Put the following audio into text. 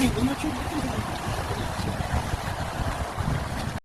你不能，不去。